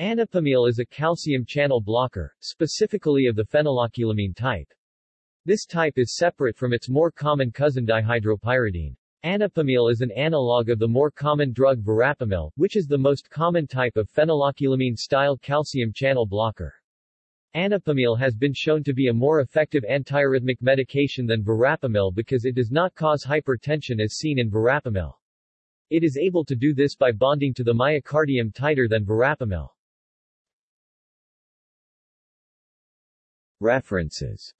Anipamil is a calcium channel blocker, specifically of the phenylethylamine type. This type is separate from its more common cousin dihydropyridine. Anipamil is an analog of the more common drug verapamil, which is the most common type of phenylethylamine-style calcium channel blocker. Anipamil has been shown to be a more effective antiarrhythmic medication than verapamil because it does not cause hypertension as seen in verapamil. It is able to do this by bonding to the myocardium tighter than verapamil. References